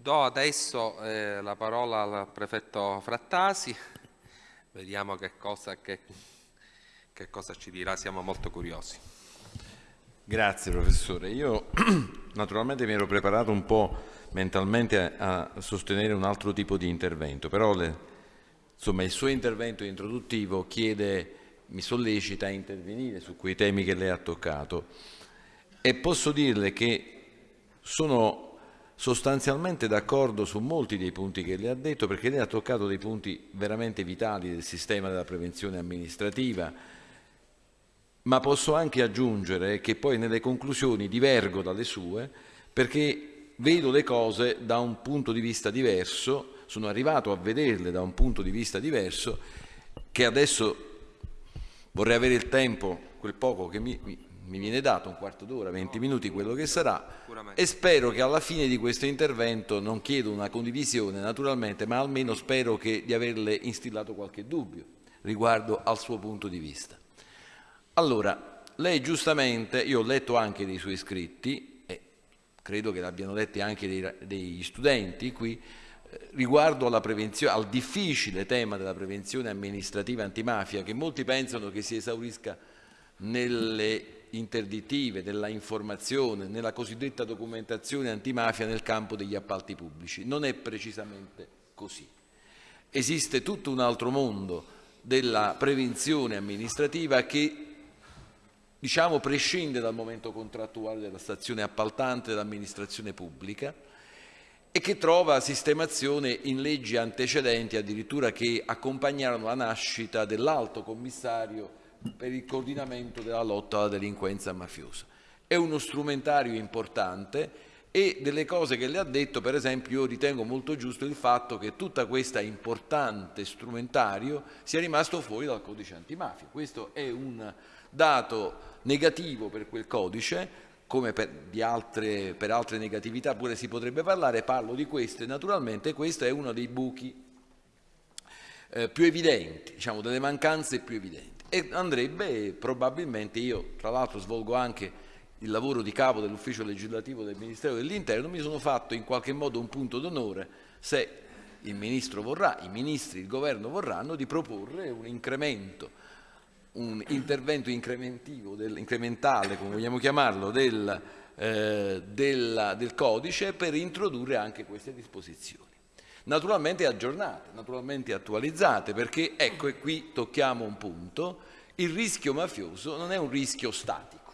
Do adesso eh, la parola al prefetto Frattasi, vediamo che cosa, che, che cosa ci dirà, siamo molto curiosi. Grazie professore, io naturalmente mi ero preparato un po' mentalmente a, a sostenere un altro tipo di intervento, però le, insomma, il suo intervento introduttivo chiede, mi sollecita a intervenire su quei temi che lei ha toccato. E posso dirle che sono sostanzialmente d'accordo su molti dei punti che lei ha detto perché lei ha toccato dei punti veramente vitali del sistema della prevenzione amministrativa. Ma posso anche aggiungere che poi nelle conclusioni divergo dalle sue perché vedo le cose da un punto di vista diverso, sono arrivato a vederle da un punto di vista diverso che adesso vorrei avere il tempo, quel poco che mi, mi mi viene dato un quarto d'ora, 20 minuti, quello che sarà, e spero che alla fine di questo intervento, non chiedo una condivisione naturalmente, ma almeno spero che, di averle instillato qualche dubbio riguardo al suo punto di vista. Allora, lei giustamente, io ho letto anche dei suoi scritti, e credo che l'abbiano letti anche dei, degli studenti qui, eh, riguardo al difficile tema della prevenzione amministrativa antimafia, che molti pensano che si esaurisca nelle interdittive, nella informazione, nella cosiddetta documentazione antimafia nel campo degli appalti pubblici. Non è precisamente così. Esiste tutto un altro mondo della prevenzione amministrativa che diciamo, prescinde dal momento contrattuale della stazione appaltante dell'amministrazione pubblica e che trova sistemazione in leggi antecedenti addirittura che accompagnarono la nascita dell'alto commissario per il coordinamento della lotta alla delinquenza mafiosa. È uno strumentario importante e delle cose che le ha detto, per esempio, io ritengo molto giusto il fatto che tutta questa importante strumentario sia rimasto fuori dal codice antimafia. Questo è un dato negativo per quel codice, come per, altre, per altre negatività pure si potrebbe parlare, parlo di queste, naturalmente questo è uno dei buchi eh, più evidenti, diciamo, delle mancanze più evidenti e andrebbe probabilmente, io tra l'altro svolgo anche il lavoro di capo dell'ufficio legislativo del Ministero dell'Interno, mi sono fatto in qualche modo un punto d'onore se il Ministro vorrà, i Ministri, il Governo vorranno, di proporre un incremento, un intervento del, incrementale, come vogliamo chiamarlo, del, eh, della, del codice per introdurre anche queste disposizioni naturalmente aggiornate, naturalmente attualizzate, perché ecco e qui tocchiamo un punto, il rischio mafioso non è un rischio statico,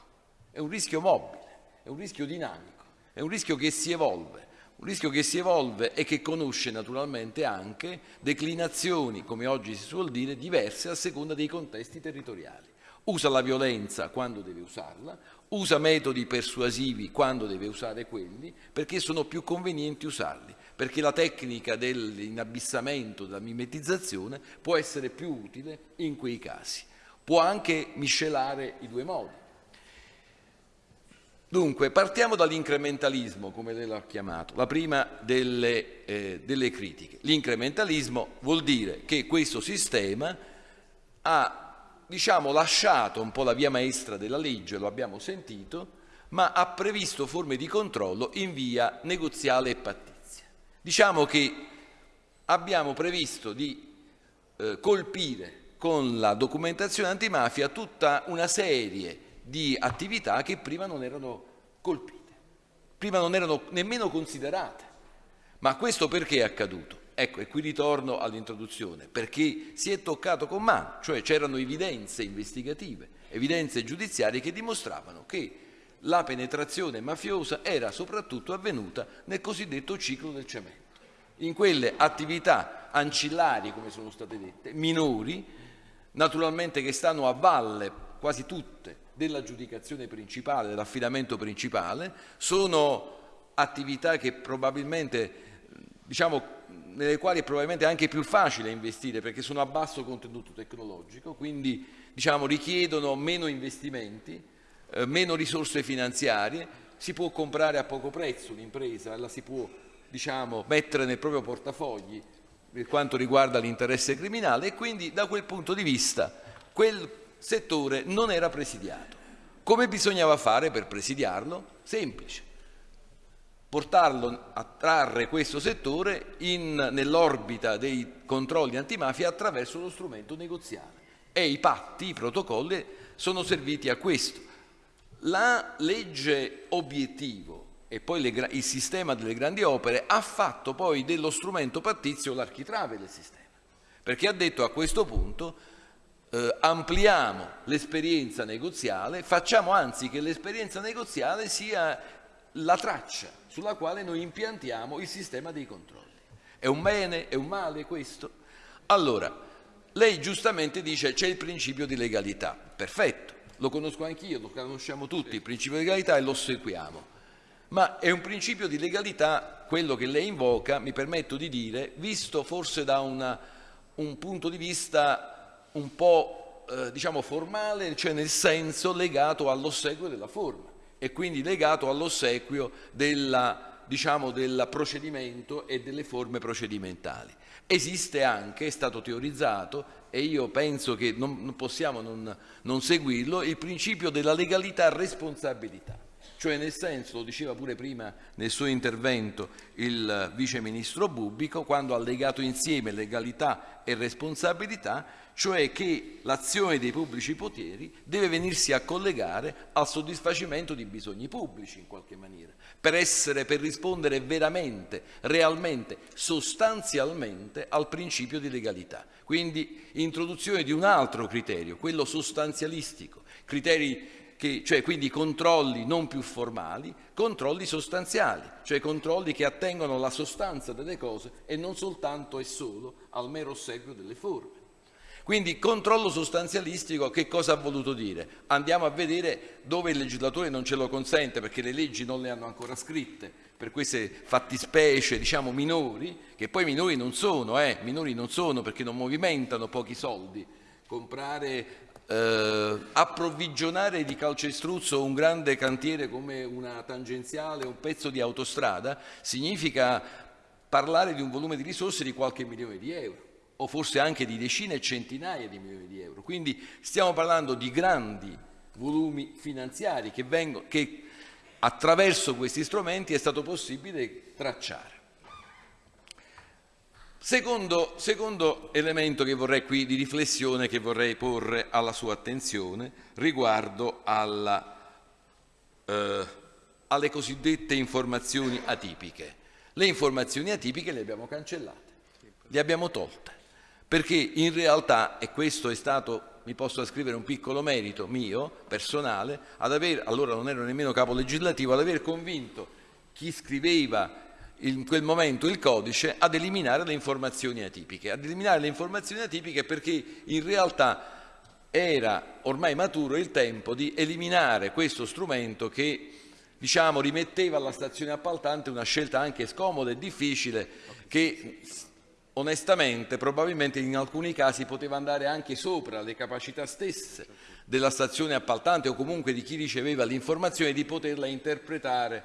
è un rischio mobile, è un rischio dinamico, è un rischio che si evolve, un rischio che si evolve e che conosce naturalmente anche declinazioni, come oggi si suol dire, diverse a seconda dei contesti territoriali. Usa la violenza quando deve usarla, usa metodi persuasivi quando deve usare quelli, perché sono più convenienti usarli perché la tecnica dell'inabissamento, della mimetizzazione può essere più utile in quei casi. Può anche miscelare i due modi. Dunque, partiamo dall'incrementalismo, come lei l'ha chiamato, la prima delle, eh, delle critiche. L'incrementalismo vuol dire che questo sistema ha diciamo, lasciato un po' la via maestra della legge, lo abbiamo sentito, ma ha previsto forme di controllo in via negoziale e pattizia. Diciamo che abbiamo previsto di eh, colpire con la documentazione antimafia tutta una serie di attività che prima non erano colpite, prima non erano nemmeno considerate. Ma questo perché è accaduto? Ecco, e qui ritorno all'introduzione, perché si è toccato con mano, cioè c'erano evidenze investigative, evidenze giudiziarie che dimostravano che la penetrazione mafiosa era soprattutto avvenuta nel cosiddetto ciclo del cemento, in quelle attività ancillari, come sono state dette, minori, naturalmente che stanno a valle quasi tutte dell'aggiudicazione principale, dell'affidamento principale, sono attività che probabilmente, diciamo, nelle quali è probabilmente anche più facile investire perché sono a basso contenuto tecnologico, quindi diciamo, richiedono meno investimenti, eh, meno risorse finanziarie, si può comprare a poco prezzo l'impresa, la si può diciamo, mettere nel proprio portafogli per quanto riguarda l'interesse criminale e quindi da quel punto di vista quel settore non era presidiato. Come bisognava fare per presidiarlo? Semplice. portarlo a trarre questo settore nell'orbita dei controlli antimafia attraverso lo strumento negoziale. E i patti, i protocolli sono serviti a questo. La legge obiettivo e poi le, il sistema delle grandi opere ha fatto poi dello strumento pattizio l'architrave del sistema, perché ha detto a questo punto eh, ampliamo l'esperienza negoziale, facciamo anzi che l'esperienza negoziale sia la traccia sulla quale noi impiantiamo il sistema dei controlli. È un bene, è un male questo? Allora, lei giustamente dice c'è il principio di legalità, perfetto, lo conosco anch'io, lo conosciamo tutti, il principio di legalità e lo seguiamo. Ma è un principio di legalità, quello che lei invoca, mi permetto di dire, visto forse da una, un punto di vista un po' eh, diciamo formale, cioè nel senso legato all'ossequio della forma e quindi legato all'ossequio della, diciamo, del procedimento e delle forme procedimentali. Esiste anche, è stato teorizzato, e io penso che non, possiamo non, non seguirlo, il principio della legalità responsabilità. Cioè nel senso, lo diceva pure prima nel suo intervento il vice ministro Bubbico, quando ha legato insieme legalità e responsabilità, cioè che l'azione dei pubblici poteri deve venirsi a collegare al soddisfacimento di bisogni pubblici in qualche maniera, per essere, per rispondere veramente, realmente, sostanzialmente al principio di legalità. Quindi introduzione di un altro criterio, quello sostanzialistico, criteri che, cioè quindi controlli non più formali, controlli sostanziali, cioè controlli che attengono alla sostanza delle cose e non soltanto e solo al mero ossequio delle forme. Quindi controllo sostanzialistico che cosa ha voluto dire? Andiamo a vedere dove il legislatore non ce lo consente perché le leggi non le hanno ancora scritte per queste fattispecie diciamo minori, che poi minori non sono, eh, minori non sono perché non movimentano pochi soldi. Comprare, eh, approvvigionare di calcestruzzo un grande cantiere come una tangenziale, un pezzo di autostrada, significa parlare di un volume di risorse di qualche milione di euro o forse anche di decine e centinaia di milioni di euro. Quindi stiamo parlando di grandi volumi finanziari che, vengono, che attraverso questi strumenti è stato possibile tracciare. Secondo, secondo, elemento qui di riflessione che vorrei porre alla sua attenzione riguardo alla, eh, alle cosiddette informazioni atipiche. Le informazioni atipiche le abbiamo cancellate, le abbiamo tolte perché in realtà, e questo è stato, mi posso ascrivere un piccolo merito mio, personale, ad aver, allora non ero nemmeno capo legislativo, ad aver convinto chi scriveva in quel momento il codice ad eliminare le informazioni atipiche. Ad eliminare le informazioni atipiche perché in realtà era ormai maturo il tempo di eliminare questo strumento che diciamo, rimetteva alla stazione appaltante una scelta anche scomoda e difficile che onestamente probabilmente in alcuni casi poteva andare anche sopra le capacità stesse della stazione appaltante o comunque di chi riceveva l'informazione di poterla interpretare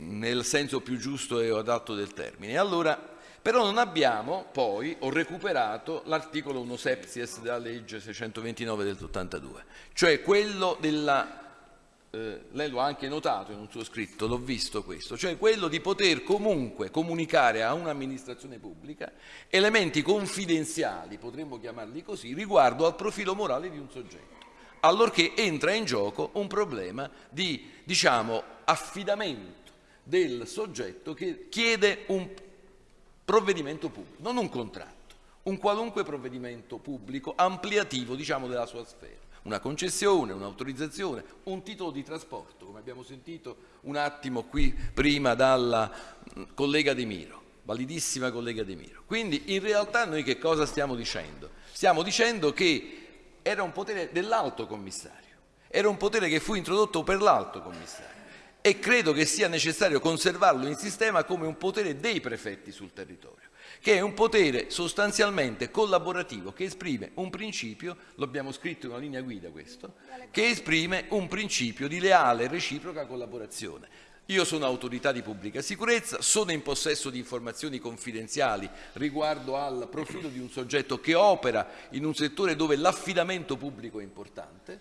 nel senso più giusto e adatto del termine. Allora, però non abbiamo poi, ho recuperato l'articolo 1 septies della legge 629 del 82, cioè quello della eh, lei lo ha anche notato in un suo scritto, l'ho visto questo, cioè quello di poter comunque comunicare a un'amministrazione pubblica elementi confidenziali, potremmo chiamarli così, riguardo al profilo morale di un soggetto, allorché entra in gioco un problema di, diciamo, affidamento del soggetto che chiede un provvedimento pubblico, non un contratto, un qualunque provvedimento pubblico ampliativo, diciamo, della sua sfera una concessione, un'autorizzazione, un titolo di trasporto, come abbiamo sentito un attimo qui prima dalla collega De Miro, validissima collega De Miro. Quindi in realtà noi che cosa stiamo dicendo? Stiamo dicendo che era un potere dell'alto commissario, era un potere che fu introdotto per l'alto commissario e credo che sia necessario conservarlo in sistema come un potere dei prefetti sul territorio che è un potere sostanzialmente collaborativo che esprime un principio, lo abbiamo scritto in una linea guida questo, che esprime un principio di leale e reciproca collaborazione. Io sono autorità di pubblica sicurezza, sono in possesso di informazioni confidenziali riguardo al profilo di un soggetto che opera in un settore dove l'affidamento pubblico è importante,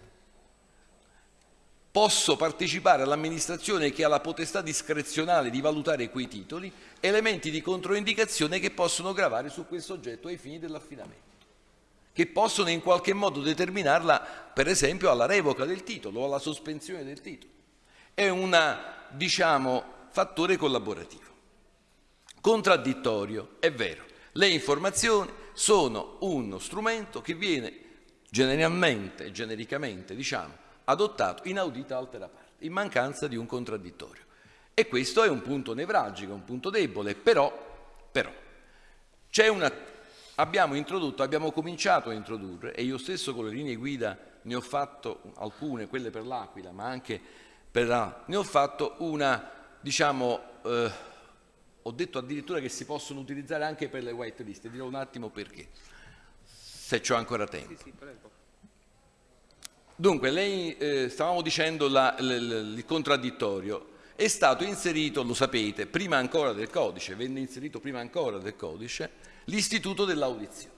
posso partecipare all'amministrazione che ha la potestà discrezionale di valutare quei titoli, elementi di controindicazione che possono gravare su quel soggetto ai fini dell'affidamento che possono in qualche modo determinarla, per esempio, alla revoca del titolo o alla sospensione del titolo. È un diciamo, fattore collaborativo. Contraddittorio, è vero, le informazioni sono uno strumento che viene generalmente, genericamente, diciamo, adottato in audita altera parte, in mancanza di un contraddittorio. E questo è un punto nevralgico, un punto debole, però, però una abbiamo introdotto, abbiamo cominciato a introdurre, e io stesso con le linee guida ne ho fatto alcune, quelle per l'Aquila, ma anche per ne ho fatto una, diciamo, eh, ho detto addirittura che si possono utilizzare anche per le white list, dirò un attimo perché, se ho ancora tempo. Sì, sì, Dunque, lei, eh, stavamo dicendo la, l, l, il contraddittorio, è stato inserito, lo sapete, prima ancora del codice, venne inserito prima ancora del codice, l'istituto dell'audizione.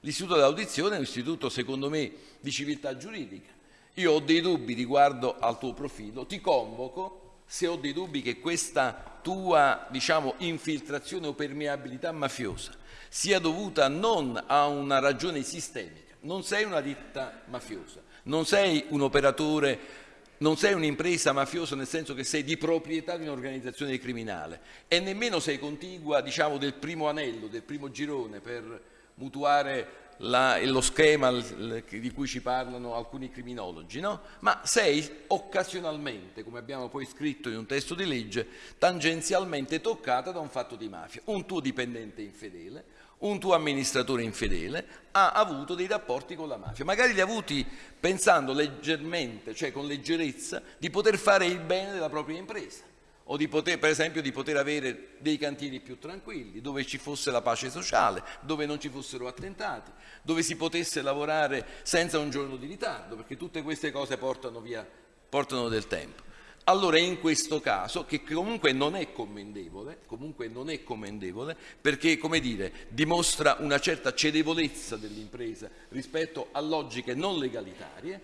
L'istituto dell'audizione è un istituto, secondo me, di civiltà giuridica. Io ho dei dubbi riguardo al tuo profilo, ti convoco se ho dei dubbi che questa tua, diciamo, infiltrazione o permeabilità mafiosa sia dovuta non a una ragione sistemica, non sei una ditta mafiosa, non sei un operatore non sei un'impresa mafiosa nel senso che sei di proprietà di un'organizzazione criminale e nemmeno sei contigua diciamo, del primo anello, del primo girone per mutuare la, lo schema di cui ci parlano alcuni criminologi, no? ma sei occasionalmente, come abbiamo poi scritto in un testo di legge, tangenzialmente toccata da un fatto di mafia, un tuo dipendente infedele, un tuo amministratore infedele ha avuto dei rapporti con la mafia, magari li ha avuti pensando leggermente, cioè con leggerezza, di poter fare il bene della propria impresa o di poter, per esempio di poter avere dei cantieri più tranquilli, dove ci fosse la pace sociale, dove non ci fossero attentati, dove si potesse lavorare senza un giorno di ritardo, perché tutte queste cose portano, via, portano del tempo. Allora in questo caso, che comunque non è commendevole, comunque non è commendevole perché, come dire, dimostra una certa cedevolezza dell'impresa rispetto a logiche non legalitarie,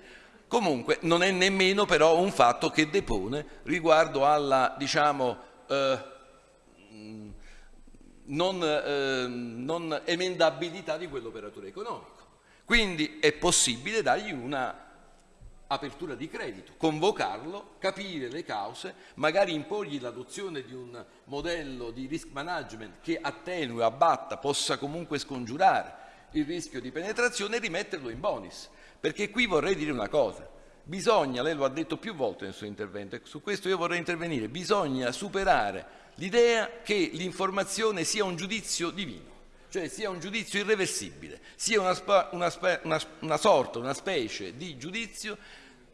comunque non è nemmeno però un fatto che depone riguardo alla, diciamo, eh, non, eh, non emendabilità di quell'operatore economico. Quindi è possibile dargli una apertura di credito, convocarlo, capire le cause, magari imporgli l'adozione di un modello di risk management che attenui, abbatta, possa comunque scongiurare il rischio di penetrazione e rimetterlo in bonus. Perché qui vorrei dire una cosa, bisogna, lei lo ha detto più volte nel suo intervento, e su questo io vorrei intervenire, bisogna superare l'idea che l'informazione sia un giudizio divino cioè sia un giudizio irreversibile, sia una, una, una, una, sorta, una specie di giudizio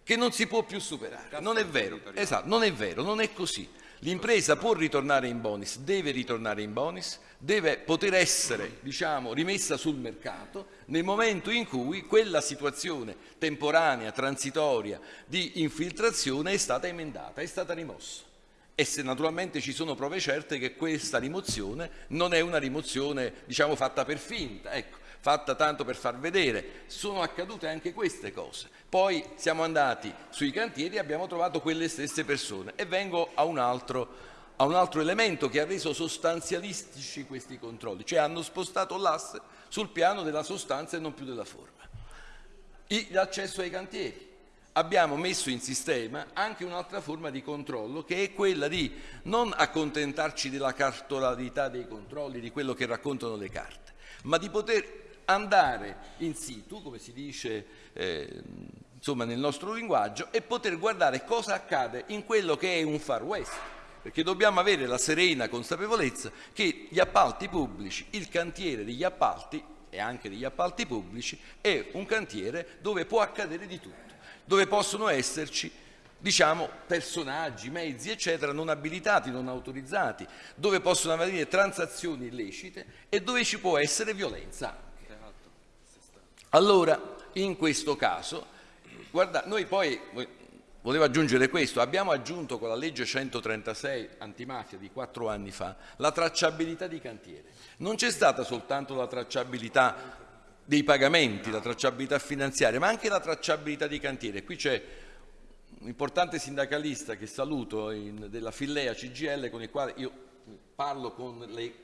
che non si può più superare. Non è vero, esatto, non è vero, non è così. L'impresa può ritornare in bonus, deve ritornare in bonus, deve poter essere diciamo, rimessa sul mercato nel momento in cui quella situazione temporanea, transitoria di infiltrazione è stata emendata, è stata rimossa. E se naturalmente ci sono prove certe che questa rimozione non è una rimozione diciamo fatta per finta, ecco, fatta tanto per far vedere. Sono accadute anche queste cose. Poi siamo andati sui cantieri e abbiamo trovato quelle stesse persone e vengo a un altro, a un altro elemento che ha reso sostanzialistici questi controlli, cioè hanno spostato l'asse sul piano della sostanza e non più della forma. L'accesso ai cantieri abbiamo messo in sistema anche un'altra forma di controllo che è quella di non accontentarci della cartolarità dei controlli, di quello che raccontano le carte, ma di poter andare in situ, come si dice eh, insomma, nel nostro linguaggio, e poter guardare cosa accade in quello che è un far west, perché dobbiamo avere la serena consapevolezza che gli appalti pubblici, il cantiere degli appalti e anche degli appalti pubblici è un cantiere dove può accadere di tutto dove possono esserci diciamo, personaggi, mezzi, eccetera, non abilitati, non autorizzati, dove possono avvenire transazioni illecite e dove ci può essere violenza Allora, in questo caso, guarda, noi poi, volevo aggiungere questo, abbiamo aggiunto con la legge 136 antimafia di quattro anni fa la tracciabilità di cantiere. Non c'è stata soltanto la tracciabilità dei pagamenti, la tracciabilità finanziaria, ma anche la tracciabilità di cantiere. Qui c'è un importante sindacalista che saluto in, della Fillea CGL con il quale io parlo con le,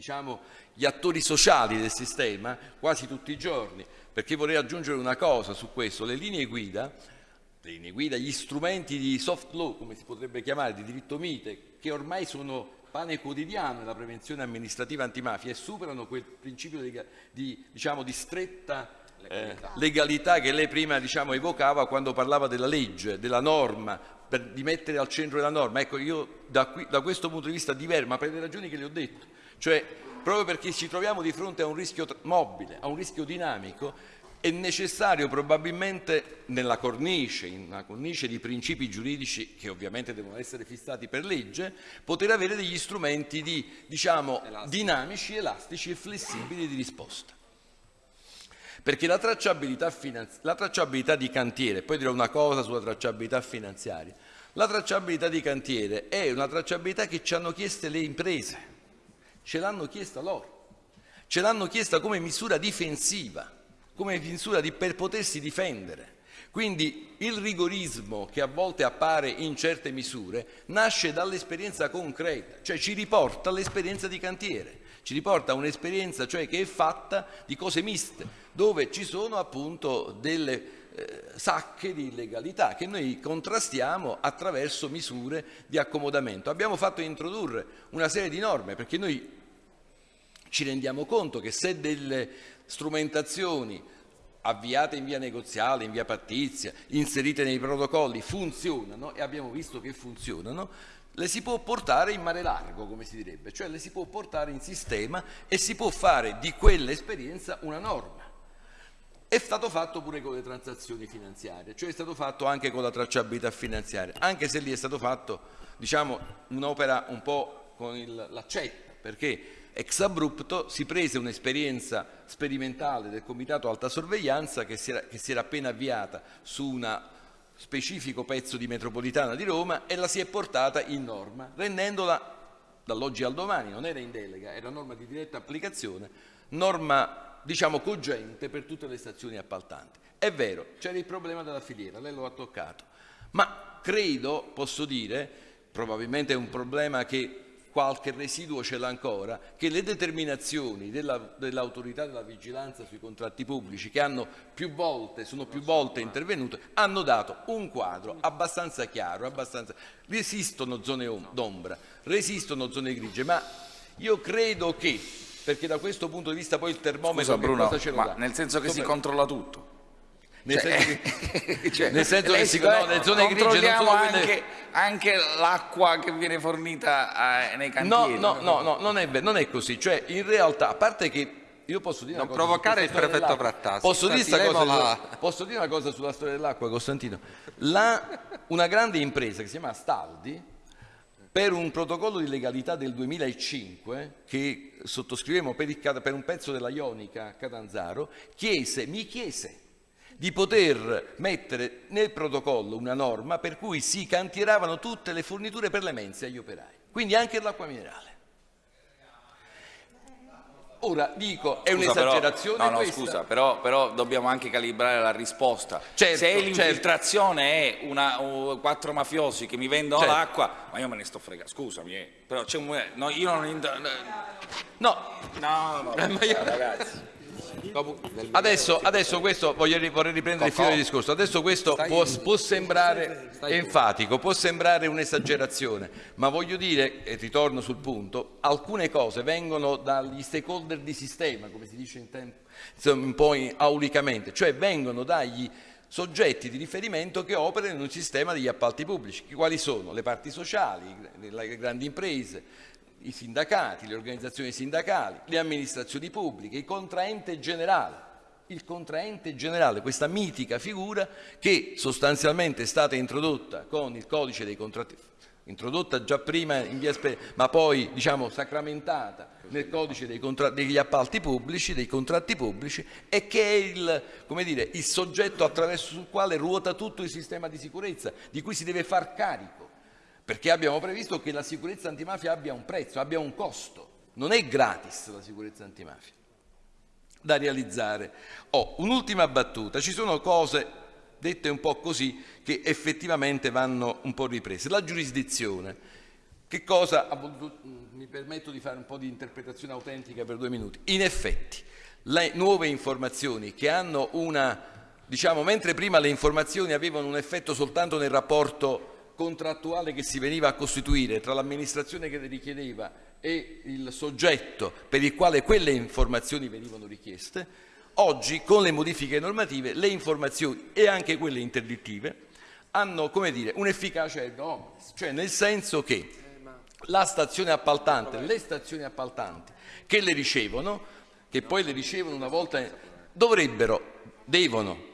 diciamo, gli attori sociali del sistema quasi tutti i giorni, perché vorrei aggiungere una cosa su questo, le linee guida, le linee guida gli strumenti di soft law, come si potrebbe chiamare, di diritto mite, che ormai sono pane quotidiano nella prevenzione amministrativa antimafia e superano quel principio di, di, diciamo, di stretta legalità. Eh, legalità. che lei prima diciamo, evocava quando parlava della legge, della norma, per, di mettere al centro della norma. Ecco, io da, qui, da questo punto di vista diverso, ma per le ragioni che le ho detto, cioè proprio perché ci troviamo di fronte a un rischio mobile, a un rischio dinamico, è necessario probabilmente nella cornice, in una cornice di principi giuridici che ovviamente devono essere fissati per legge, poter avere degli strumenti di, diciamo, dinamici, elastici e flessibili di risposta. Perché la tracciabilità, la tracciabilità di cantiere, poi dirò una cosa sulla tracciabilità finanziaria, la tracciabilità di cantiere è una tracciabilità che ci hanno chieste le imprese, ce l'hanno chiesta loro, ce l'hanno chiesta come misura difensiva come misura di, per potersi difendere. Quindi il rigorismo che a volte appare in certe misure nasce dall'esperienza concreta, cioè ci riporta all'esperienza di cantiere, ci riporta a un'esperienza cioè che è fatta di cose miste, dove ci sono appunto delle eh, sacche di illegalità che noi contrastiamo attraverso misure di accomodamento. Abbiamo fatto introdurre una serie di norme perché noi ci rendiamo conto che se delle strumentazioni avviate in via negoziale, in via pattizia, inserite nei protocolli, funzionano e abbiamo visto che funzionano, le si può portare in mare largo, come si direbbe, cioè le si può portare in sistema e si può fare di quell'esperienza una norma. È stato fatto pure con le transazioni finanziarie, cioè è stato fatto anche con la tracciabilità finanziaria, anche se lì è stato fatto diciamo, un'opera un po' con l'accetta, perché ex abrupto si prese un'esperienza sperimentale del Comitato Alta Sorveglianza che si, era, che si era appena avviata su un specifico pezzo di metropolitana di Roma e la si è portata in norma, rendendola dall'oggi al domani, non era in delega, era norma di diretta applicazione, norma diciamo cogente per tutte le stazioni appaltanti. È vero, c'era il problema della filiera, lei lo ha toccato, ma credo, posso dire, probabilmente è un problema che qualche residuo ce l'ha ancora, che le determinazioni dell'autorità della vigilanza sui contratti pubblici che hanno più volte, sono più volte intervenute, hanno dato un quadro abbastanza chiaro, abbastanza... resistono zone d'ombra, resistono zone grigie, ma io credo che, perché da questo punto di vista poi il termometro Scusa, Bruno, cosa ce lo dà? nel senso che Come... si controlla tutto. Nel cioè, senso che, cioè, nel senso che si, no, nelle zone grigie non anche, quelle... anche l'acqua che viene fornita eh, nei cantieri. No, no, no, no non, è, non, è, così. Cioè, in realtà, a parte che io posso dire non provocare il prefetto Frattasi. Posso, posso, dire una cosa sulla storia dell'acqua, Costantino? La, una grande impresa che si chiama Staldi, per un protocollo di legalità del 2005 che sottoscrivemmo per, il, per un pezzo della Ionica Catanzaro, chiese, mi chiese di poter mettere nel protocollo una norma per cui si cantieravano tutte le forniture per le mense agli operai, quindi anche l'acqua minerale. Ora dico, è un'esagerazione no, no, scusa, però, però, dobbiamo anche calibrare la risposta. Certo, Se certo. l'infiltrazione certo. è una, uh, quattro mafiosi che mi vendono certo. l'acqua, ma io me ne sto fregando, scusami, eh. però c'è un... No, io non... No, no, no, no ragazzi. Adesso, adesso questo, voglio, vorrei riprendere il filo del discorso, adesso questo può, può sembrare enfatico, può sembrare un'esagerazione, ma voglio dire, e ritorno sul punto, alcune cose vengono dagli stakeholder di sistema, come si dice in tempo, un po' aulicamente, cioè vengono dagli soggetti di riferimento che operano in un sistema degli appalti pubblici. Quali sono? Le parti sociali, le grandi imprese, i sindacati, le organizzazioni sindacali, le amministrazioni pubbliche, il contraente generale. Il contraente generale, questa mitica figura che sostanzialmente è stata introdotta con il codice dei contratti, introdotta già prima in via ma poi diciamo sacramentata nel codice degli appalti pubblici, dei contratti pubblici e che è il, dire, il soggetto attraverso il quale ruota tutto il sistema di sicurezza di cui si deve far carico perché abbiamo previsto che la sicurezza antimafia abbia un prezzo, abbia un costo. Non è gratis la sicurezza antimafia da realizzare. Oh, un'ultima battuta, ci sono cose dette un po' così, che effettivamente vanno un po' riprese. La giurisdizione, che cosa mi permetto di fare un po' di interpretazione autentica per due minuti. In effetti, le nuove informazioni che hanno una, diciamo, mentre prima le informazioni avevano un effetto soltanto nel rapporto contrattuale che si veniva a costituire tra l'amministrazione che le richiedeva e il soggetto per il quale quelle informazioni venivano richieste, oggi con le modifiche normative le informazioni e anche quelle interdittive hanno un'efficacia enorme, cioè nel senso che la stazione appaltante, le stazioni appaltanti che le ricevono che poi le ricevono una volta, dovrebbero, devono,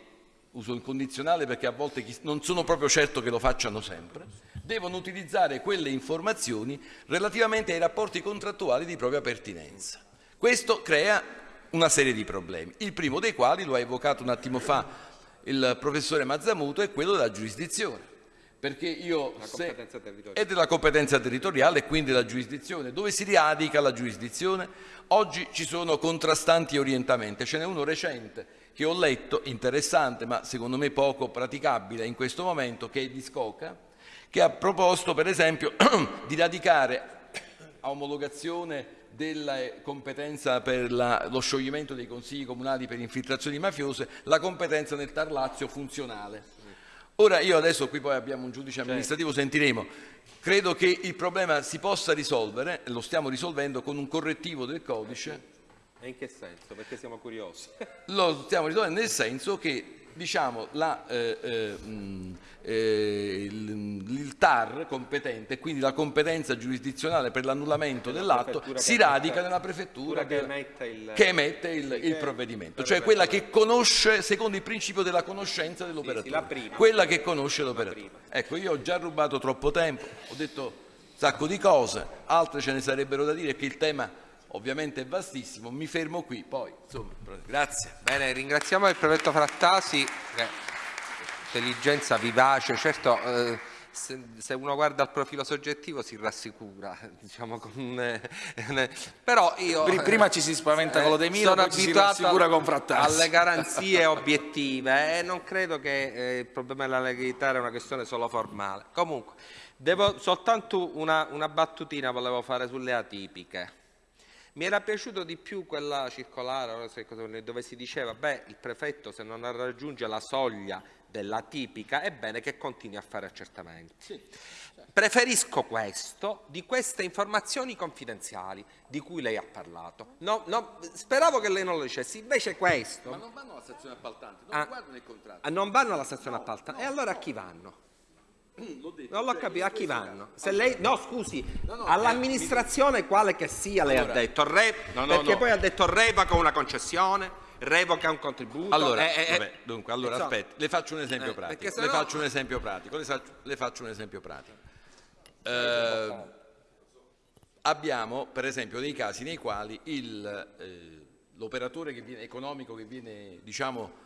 uso il condizionale perché a volte non sono proprio certo che lo facciano sempre, devono utilizzare quelle informazioni relativamente ai rapporti contrattuali di propria pertinenza. Questo crea una serie di problemi, il primo dei quali, lo ha evocato un attimo fa il professore Mazzamuto, è quello della giurisdizione perché io se, è della competenza territoriale e quindi della giurisdizione. Dove si radica la giurisdizione? Oggi ci sono contrastanti orientamenti, ce n'è uno recente che ho letto, interessante ma secondo me poco praticabile in questo momento, che è di Scoca, che ha proposto per esempio di radicare a omologazione della competenza per la, lo scioglimento dei consigli comunali per infiltrazioni mafiose la competenza nel Tarlazio funzionale Ora io adesso qui poi abbiamo un giudice certo. amministrativo, certo. sentiremo, credo che il problema si possa risolvere, lo stiamo risolvendo con un correttivo del codice. E in che senso? Perché siamo curiosi. Lo stiamo risolvendo nel senso che diciamo, la, eh, eh, eh, il, il, TAR competente, quindi la competenza giurisdizionale per l'annullamento dell'atto, si radica nella prefettura che, emette il, che emette il, il provvedimento, cioè quella che conosce, secondo il principio della conoscenza dell'operatore, sì, sì, quella che conosce l'operatore. Ecco, io ho già rubato troppo tempo, ho detto un sacco di cose, altre ce ne sarebbero da dire, che il tema ovviamente è vastissimo, mi fermo qui, poi insomma, grazie. Bene, ringraziamo il prefetto Frattasi, intelligenza vivace, certo eh, se, se, uno guarda il profilo soggettivo si rassicura, diciamo, con, eh, però io... Prima ci si spaventa con lo De Miro, sono abituato con Frattasi. alle garanzie obiettive e non credo che eh, il problema della legalità è una questione solo formale. Comunque, devo, soltanto una, una battutina volevo fare sulle atipiche. Mi era piaciuto di più quella circolare dove si diceva beh il prefetto se non raggiunge la soglia della tipica è bene che continui a fare accertamenti. Sì, certo. Preferisco questo di queste informazioni confidenziali di cui lei ha parlato. No, no, speravo che lei non lo dicesse, invece questo... Ma non vanno alla stazione appaltante, non ah, guardano il contratto. Non vanno alla stazione no, appaltante, e allora a chi vanno? Non l'ho capito, a chi vanno? Se lei, no, scusi, no, no, all'amministrazione eh, quale che sia lei allora, ha detto, re, no, perché poi ha detto revoca una concessione, revoca un contributo. Allora, eh, eh, vabbè, dunque, allora aspetti, le faccio un esempio eh, pratico. Le faccio un esempio pratico. Le faccio un esempio pratico. Eh, abbiamo, per esempio, dei casi nei quali eh, l'operatore economico che viene, diciamo,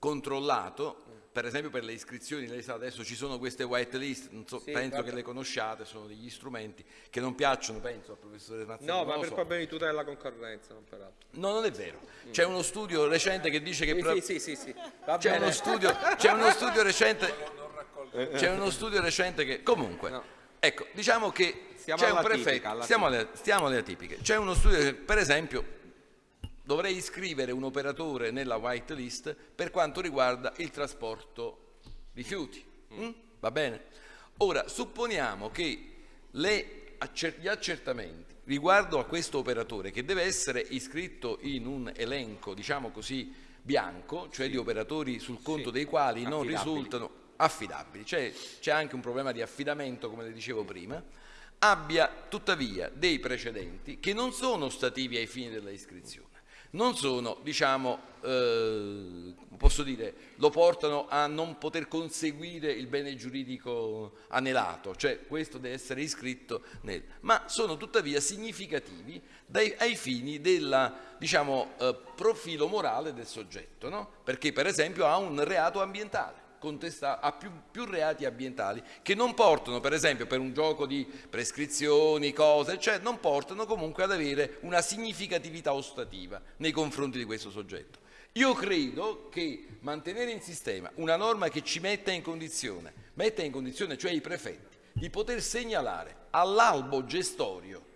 controllato per esempio per le iscrizioni, lei sa adesso ci sono queste white list, so, sì, penso vabbè. che le conosciate, sono degli strumenti che non piacciono, penso, al professore Mazzano. No, ma per so. problemi di tutela della concorrenza, non per altro. No, non è vero. C'è uno studio recente che dice che... Sì, sì, sì, sì, C'è uno, studio, uno studio recente... C'è uno studio recente che... Comunque, no. ecco, diciamo che c'è un prefetto... Stiamo alle, stiamo alle atipiche. C'è uno studio che, per esempio, dovrei iscrivere un operatore nella white list per quanto riguarda il trasporto rifiuti. Mm? Va bene? Ora, supponiamo che le, gli accertamenti riguardo a questo operatore che deve essere iscritto in un elenco, diciamo così, bianco, cioè sì. di operatori sul conto sì. dei quali non risultano affidabili, cioè c'è anche un problema di affidamento, come le dicevo prima, abbia tuttavia dei precedenti che non sono stativi ai fini della iscrizione non sono, diciamo, eh, posso dire, lo portano a non poter conseguire il bene giuridico anelato, cioè questo deve essere iscritto nel, ma sono tuttavia significativi dai, ai fini del diciamo, eh, profilo morale del soggetto, no? perché per esempio ha un reato ambientale a più, più, reati ambientali che non portano, per esempio, per un gioco di prescrizioni, cose, cioè non portano comunque ad avere una significatività ostativa nei confronti di questo soggetto. Io credo che mantenere in sistema una norma che ci metta in condizione, metta in condizione cioè i prefetti, di poter segnalare all'albo gestorio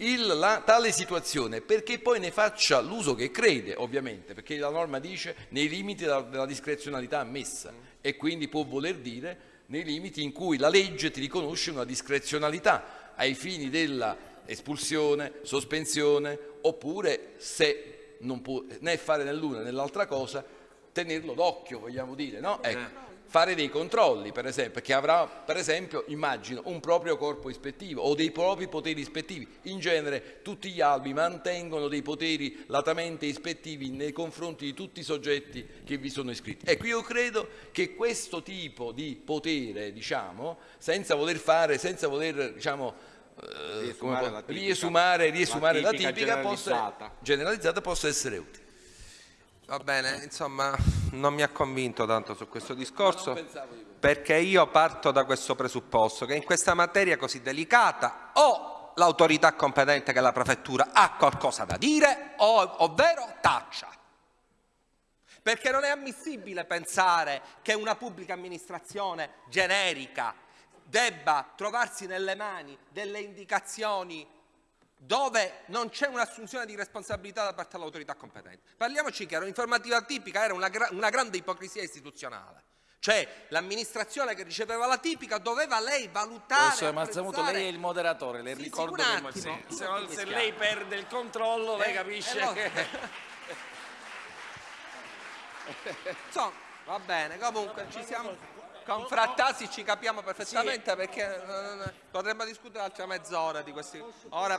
il, la, tale situazione perché poi ne faccia l'uso che crede, ovviamente, perché la norma dice nei limiti della, della discrezionalità ammessa e quindi può voler dire nei limiti in cui la legge ti riconosce una discrezionalità ai fini della espulsione, sospensione, oppure se non può né fare né l'una né l'altra cosa, tenerlo d'occhio, vogliamo dire, no? Ecco fare dei controlli, per esempio, perché avrà, per esempio, immagino, un proprio corpo ispettivo o dei propri poteri ispettivi. In genere tutti gli albi mantengono dei poteri latamente ispettivi nei confronti di tutti i soggetti che vi sono iscritti. Ecco, io credo che questo tipo di potere, diciamo, senza voler fare, senza voler, diciamo, eh, riesumare, la tipica, riesumare, riesumare la tipica, la tipica generalizzata. Possa, generalizzata possa essere utile. Va bene, insomma, non mi ha convinto tanto su questo discorso perché io parto da questo presupposto che in questa materia così delicata o l'autorità competente che è la prefettura ha qualcosa da dire o, ovvero taccia. Perché non è ammissibile pensare che una pubblica amministrazione generica debba trovarsi nelle mani delle indicazioni dove non c'è un'assunzione di responsabilità da parte dell'autorità competente. Parliamoci chiaro, l'informativa tipica era una, gra una grande ipocrisia istituzionale. Cioè l'amministrazione che riceveva la tipica doveva lei valutare. Professore Mazzamuto, lei è il moderatore, le sì, ricordo sì, attimo, che sì, se, se lei perde il controllo, lei eh, capisce eh, che. Insomma, va bene, comunque ci siamo. Con Frattasi ci capiamo perfettamente perché eh, potremmo discutere altre mezz'ora di questi. Ora